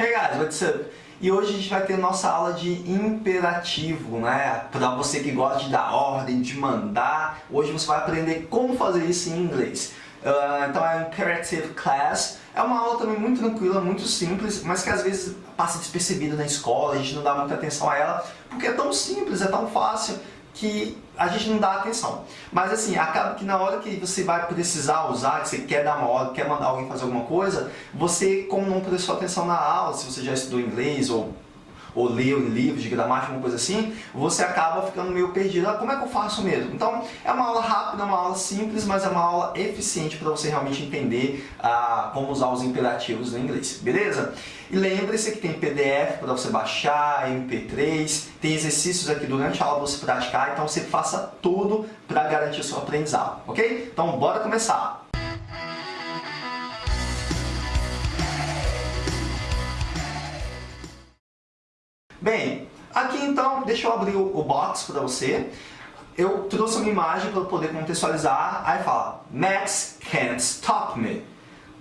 Hey guys, what's up? E hoje a gente vai ter nossa aula de imperativo, né? Para você que gosta de dar ordem, de mandar, hoje você vai aprender como fazer isso em inglês. Uh, então é Imperative Class, é uma aula também muito tranquila, muito simples, mas que às vezes passa despercebida na escola, a gente não dá muita atenção a ela, porque é tão simples, é tão fácil que a gente não dá atenção. Mas assim, acaba que na hora que você vai precisar usar, que você quer dar uma ordem, quer mandar alguém fazer alguma coisa, você, como não prestou atenção na aula, se você já estudou inglês ou ou em livros de gramática, alguma coisa assim, você acaba ficando meio perdido. Ah, como é que eu faço mesmo? Então, é uma aula rápida, uma aula simples, mas é uma aula eficiente para você realmente entender ah, como usar os imperativos no inglês, beleza? E lembre-se que tem PDF para você baixar, MP3, tem exercícios aqui durante a aula para você praticar, então você faça tudo para garantir o seu aprendizado, ok? Então, bora começar! Bem, aqui então, deixa eu abrir o, box para você. Eu trouxe uma imagem para poder contextualizar. Aí fala, Max can't stop me.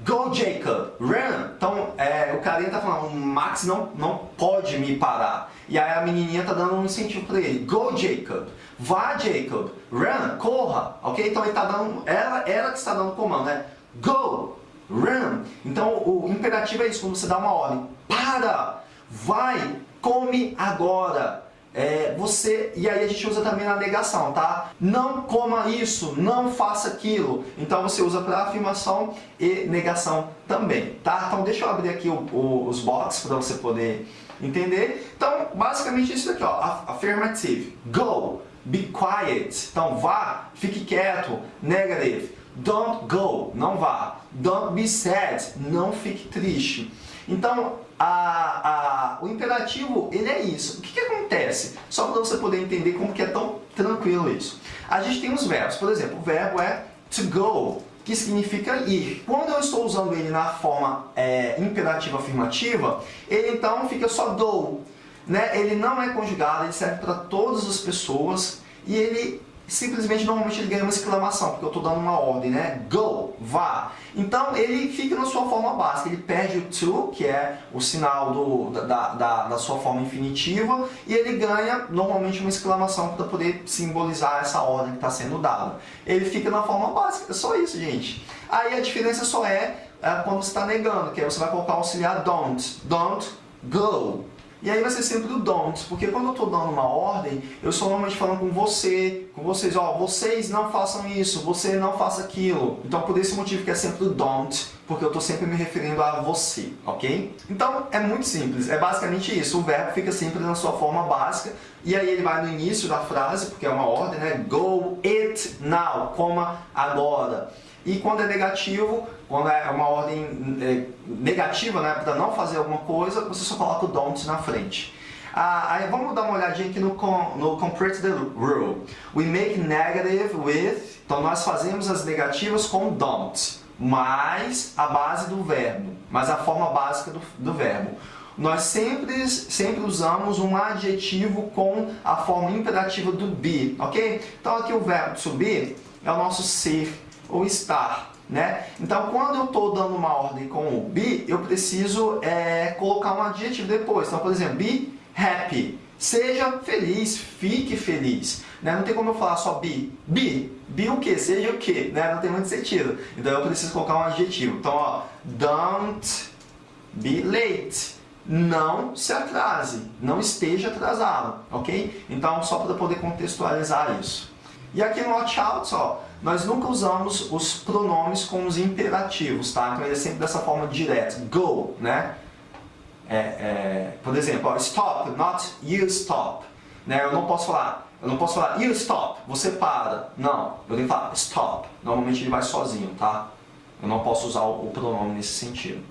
Go Jacob, run! Então é, o carinha tá falando, Max não, não pode me parar. E aí a menininha tá dando um incentivo para ele. Go Jacob, vá Jacob, run, corra, ok? Então ele tá dando, ela, ela que está dando comando, né? Go, run. Então o imperativo é isso, quando você dá uma ordem. Para, vai, come agora. É, você E aí a gente usa também na negação, tá? Não coma isso, não faça aquilo. Então você usa para afirmação e negação também, tá? Então deixa eu abrir aqui o, o, os boxes para você poder entender. Então, basicamente isso daqui, ó. Affirmative. Go. Be quiet. Então, vá, fique quieto. Negative. Don't go. Não vá. Don't be sad. Não fique triste. Então, a, a, o imperativo, ele é isso. O que, que acontece? Só para você poder entender como que é tão tranquilo isso. A gente tem os verbos. Por exemplo, o verbo é to go, que significa ir. Quando eu estou usando ele na forma é, imperativa afirmativa, ele então fica só go. Né? Ele não é conjugado, ele serve para todas as pessoas e ele simplesmente normalmente ele ganha uma exclamação, porque eu estou dando uma ordem, né? Go, vá. Então ele fica na sua forma básica, ele perde o to, que é o sinal do, da, da, da sua forma infinitiva, e ele ganha normalmente uma exclamação para poder simbolizar essa ordem que está sendo dada. Ele fica na forma básica, é só isso, gente. Aí a diferença só é, é quando você está negando, que aí você vai colocar o auxiliar don't. Don't go. E aí vai ser sempre o don't, porque quando eu estou dando uma ordem, eu estou normalmente falando com você, com vocês, ó, vocês não façam isso, você não faça aquilo. Então por esse motivo que é sempre o don't, porque eu estou sempre me referindo a você, ok? Então é muito simples, é basicamente isso, o verbo fica sempre na sua forma básica, e aí ele vai no início da frase, porque é uma ordem, né? Go, eat now, coma agora. E quando é negativo, quando é uma ordem é, negativa, né, para não fazer alguma coisa, você só coloca o don't na frente. Ah, aí vamos dar uma olhadinha aqui no, no Complete the Rule. We make negative with... Então nós fazemos as negativas com don't, mais a base do verbo, mais a forma básica do, do verbo. Nós sempre, sempre usamos um adjetivo com a forma imperativa do be, ok? Então aqui o verbo to be é o nosso ser, ou estar. Né? Então, quando eu estou dando uma ordem com o be, eu preciso é, colocar um adjetivo depois. Então, por exemplo, be happy. Seja feliz, fique feliz. Né? Não tem como eu falar só be. Be. Be o que? Seja o que? Né? Não tem muito sentido. Então, eu preciso colocar um adjetivo. Então, ó, don't be late. Não se atrase. Não esteja atrasado. Ok? Então, só para poder contextualizar isso. E aqui no watch out, ó, nós nunca usamos os pronomes com os imperativos, tá? Então ele é sempre dessa forma direta, go, né? É, é, por exemplo, stop, not you stop. Né? Eu não posso falar, eu não posso falar you stop, você para. Não, eu tenho que falar stop. Normalmente ele vai sozinho, tá? Eu não posso usar o, o pronome nesse sentido.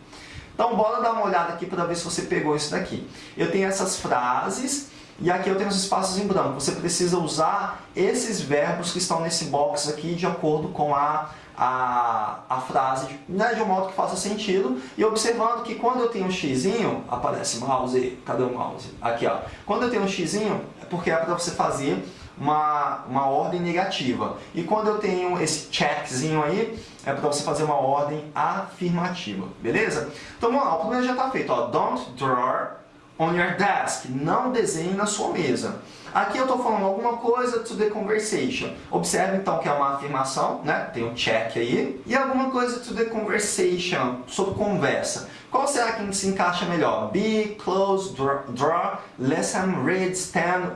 Então bora dar uma olhada aqui para ver se você pegou isso daqui. Eu tenho essas frases e aqui eu tenho os espaços em branco. Você precisa usar esses verbos que estão nesse box aqui de acordo com a, a, a frase né, de um modo que faça sentido e observando que quando eu tenho um xizinho, aparece mouse, cadê o mouse? Aqui, ó. Quando eu tenho um xizinho, é porque é para você fazer uma, uma ordem negativa. E quando eu tenho esse checkzinho aí, é para você fazer uma ordem afirmativa, beleza? Então vamos lá, o primeiro já está feito, ó. Don't draw on your desk. Não desenhe na sua mesa. Aqui eu estou falando alguma coisa to the conversation. Observe então que é uma afirmação, né? Tem um check aí. E alguma coisa to the conversation, sobre conversa. Qual será que se encaixa melhor? Be, close, draw, listen, read, stand,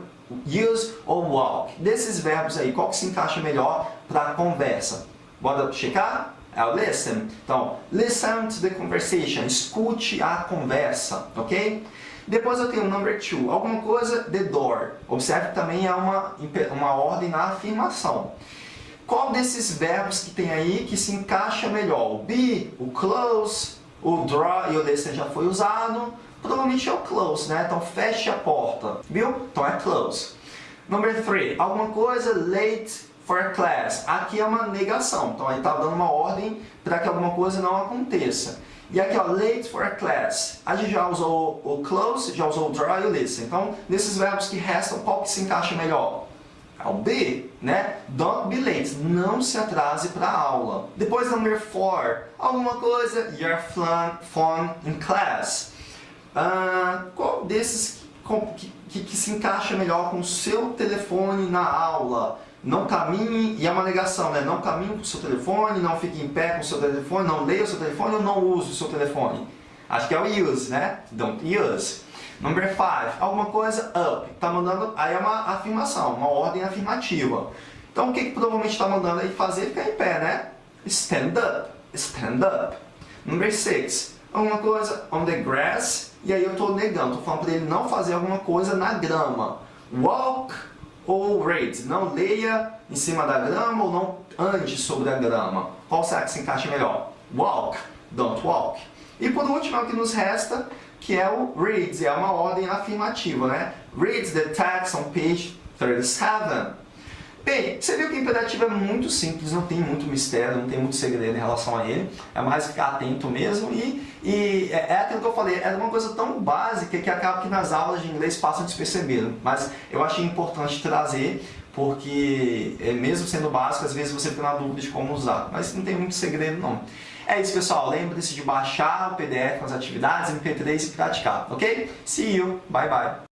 use ou walk. Desses verbos aí, qual que se encaixa melhor para conversa? Bora checar? É o listen. Então, listen to the conversation. Escute a conversa, ok? Depois eu tenho number two. Alguma coisa, the door. Observe que também é uma, uma ordem na afirmação. Qual desses verbos que tem aí que se encaixa melhor? O be, o close, o draw e o listen já foi usado. Provavelmente é o close, né? Então feche a porta, viu? Então é close. Number three, alguma coisa late for class. Aqui é uma negação, então aí está dando uma ordem para que alguma coisa não aconteça. E aqui, ó, late for a class. A gente já usou o close, já usou o draw e o listen. Então, nesses verbos que restam, qual que se encaixa melhor? É o B, né? Don't be late. Não se atrase para a aula. Depois, number four. Alguma coisa, your phone in class. Ah, qual desses que, que, que, se encaixa melhor com o seu telefone na aula? Não caminhe, e é uma negação, né? Não caminhe com o seu telefone, não fique em pé com o seu telefone, não leia o seu telefone ou não use o seu telefone. Acho que é o use, né? Don't use. Number five, alguma coisa up. Tá mandando, aí é uma afirmação, uma ordem afirmativa. Então o que, que provavelmente está mandando aí fazer? Ficar em pé, né? Stand up. Stand up. Number six, alguma coisa on the grass e aí eu estou negando, estou falando para ele não fazer alguma coisa na grama. Walk ou read. Não leia em cima da grama ou não ande sobre a grama. Qual será que se encaixa melhor? Walk, don't walk. E por último, é o que nos resta, que é o read, é uma ordem afirmativa, né? Read the text on page 37. Bem, você viu que o imperativo é muito simples, não tem muito mistério, não tem muito segredo em relação a ele. É mais ficar atento mesmo e, e é, é aquilo que eu falei, é uma coisa tão básica que acaba que nas aulas de inglês passam despercebido. Mas eu achei importante trazer porque é, mesmo sendo básico, às vezes você fica na dúvida de como usar. Mas não tem muito segredo não. É isso, pessoal. Lembre-se de baixar o PDF com as atividades, MP3 e praticar, ok? See you. Bye, bye.